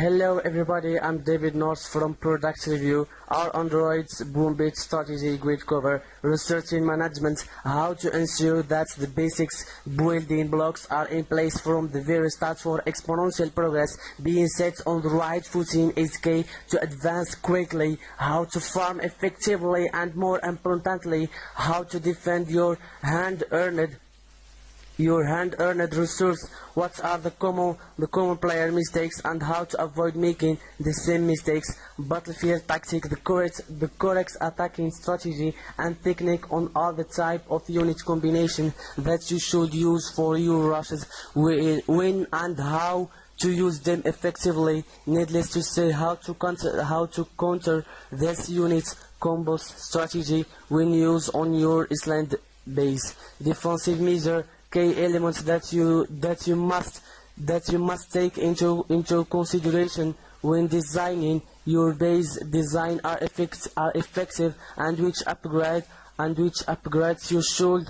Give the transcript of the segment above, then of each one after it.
Hello everybody, I'm David North from Product Review. Our Android's Boom Beach strategy grid cover, research in management, how to ensure that the basics building blocks are in place from the very start for exponential progress. Being set on the right footing is key to advance quickly, how to farm effectively and more importantly, how to defend your hand-earned your hand-earned resource, what are the common, the common player mistakes and how to avoid making the same mistakes, battlefield tactic, the correct, the correct attacking strategy and technique on all the type of unit combination that you should use for your rushes, when and how to use them effectively. Needless to say, how to counter, how to counter this unit combos strategy when used on your island base. Defensive measure key elements that you that you must that you must take into into consideration when designing. Your base design are are effective and which upgrade and which upgrades you should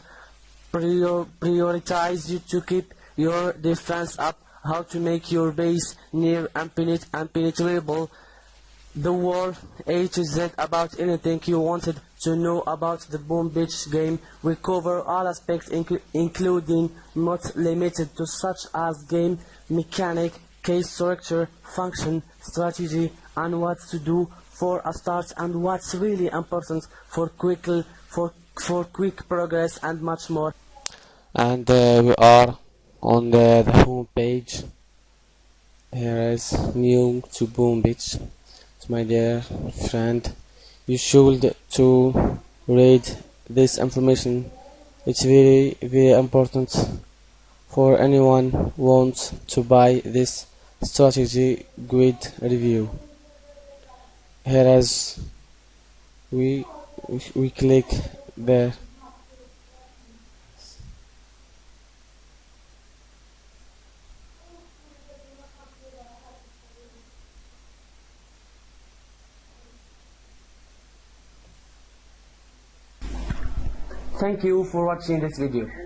prior, prioritize you to keep your defense up how to make your base near and impenetrable the world A to Z about anything you wanted to know about the Boom Beach game. We cover all aspects including not limited to such as game mechanic, case structure, function, strategy and what to do for a start and what's really important for quick for for quick progress and much more. And uh, we are on the, the home page. Here is new to Boom Beach my dear friend you should to read this information. It's very very important for anyone wants to buy this strategy grid review. Here as we we click there Thank you for watching this video.